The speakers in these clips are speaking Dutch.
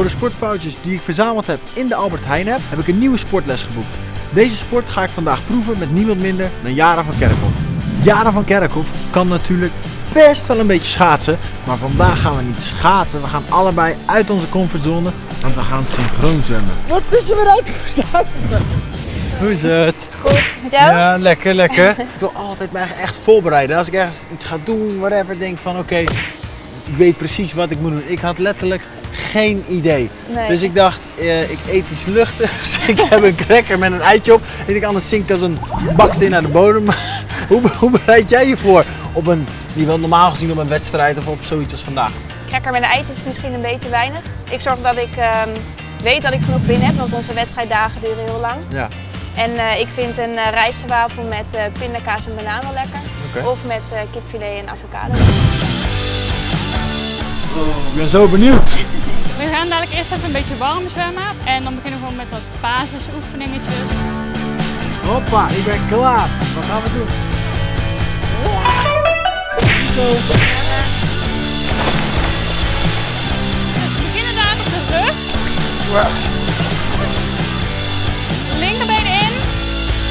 Door de sportfoutjes die ik verzameld heb in de Albert Heijn heb, heb ik een nieuwe sportles geboekt. Deze sport ga ik vandaag proeven met niemand minder dan Jara van Kerkhoff. Jara van Kerkhoff kan natuurlijk best wel een beetje schaatsen, maar vandaag gaan we niet schaatsen. We gaan allebei uit onze comfortzone, want we gaan synchroon zwemmen. Wat zit je weer uit te zuipen? Hoe is het? Goed, met jou? Ja, lekker, lekker. ik wil altijd mij echt voorbereiden. Als ik ergens iets ga doen, whatever, denk van oké, ik weet precies wat ik moet doen. Ik had letterlijk geen idee. Nee. Dus ik dacht, eh, ik eet iets luchtigs. ik heb een cracker met een eitje op. Ik denk, anders zink ik als een baksteen naar de bodem. hoe, hoe bereid jij je voor op een, die wel normaal gezien op een wedstrijd of op zoiets als vandaag? Cracker met een eitje is misschien een beetje weinig. Ik zorg dat ik ehm, weet dat ik genoeg binnen heb, want onze wedstrijddagen duren heel lang. Ja. En eh, ik vind een uh, rijstwafel met pindakaas en banaan wel lekker. Of met kipfilet en avocado. Ik ben zo benieuwd. We gaan dadelijk eerst even een beetje warm zwemmen. En dan beginnen we gewoon met wat basisoefeningetjes. Hoppa, ik ben klaar. Wat gaan we doen? Dus we beginnen daar op de rug. Linkerbeen in.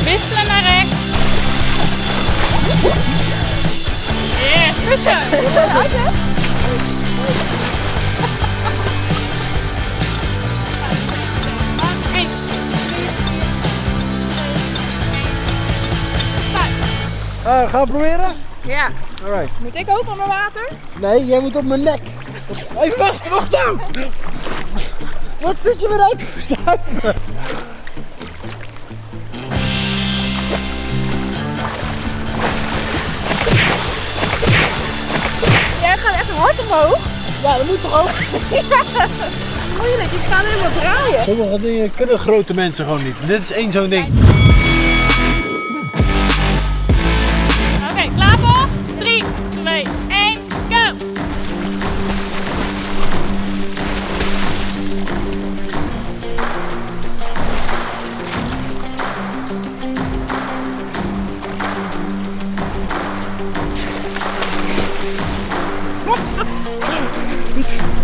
Wisselen naar rechts. Yes, goed zo. Uh, gaan we proberen? Ja. Alright. Moet ik ook onder water? Nee, jij moet op mijn nek. Even wacht, wacht nou! Wat zit je weer uit te zuipen? Jij gaat echt hard omhoog. Ja, dat moet toch ook? Moeilijk, ik ga helemaal draaien. Sommige dingen kunnen grote mensen gewoon niet. Dit is één zo'n ding. Oké, klaar voor? 3, 2, 1, go!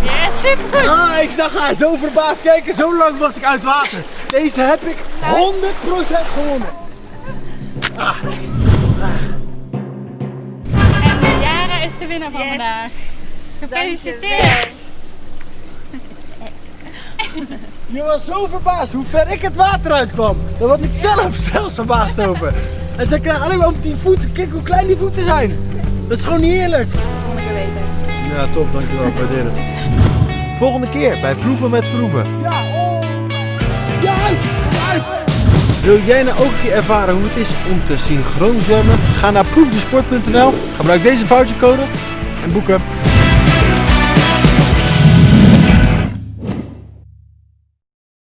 Yes, supergoed! Ah, ik zag haar zo verbaasd kijken. Zo lang was ik uit water. Deze heb ik 100% gewonnen. En Jara is de winnaar van vandaag. Gefeliciteerd! Je was zo verbaasd hoe ver ik het water uitkwam. Daar was ik zelf zelfs verbaasd over. En ze krijgen alleen maar op die voeten. Kijk hoe klein die voeten zijn. Dat is gewoon niet eerlijk. Ja, top. Dankjewel. Waardeer het. Volgende keer bij Proeven met Verhoeven. Ja, oh. Ja, uit. Uit. Wil jij nou ook een keer ervaren hoe het is om te synchroon zwemmen? Ga naar proefdesport.nl, gebruik deze vouchercode en boeken.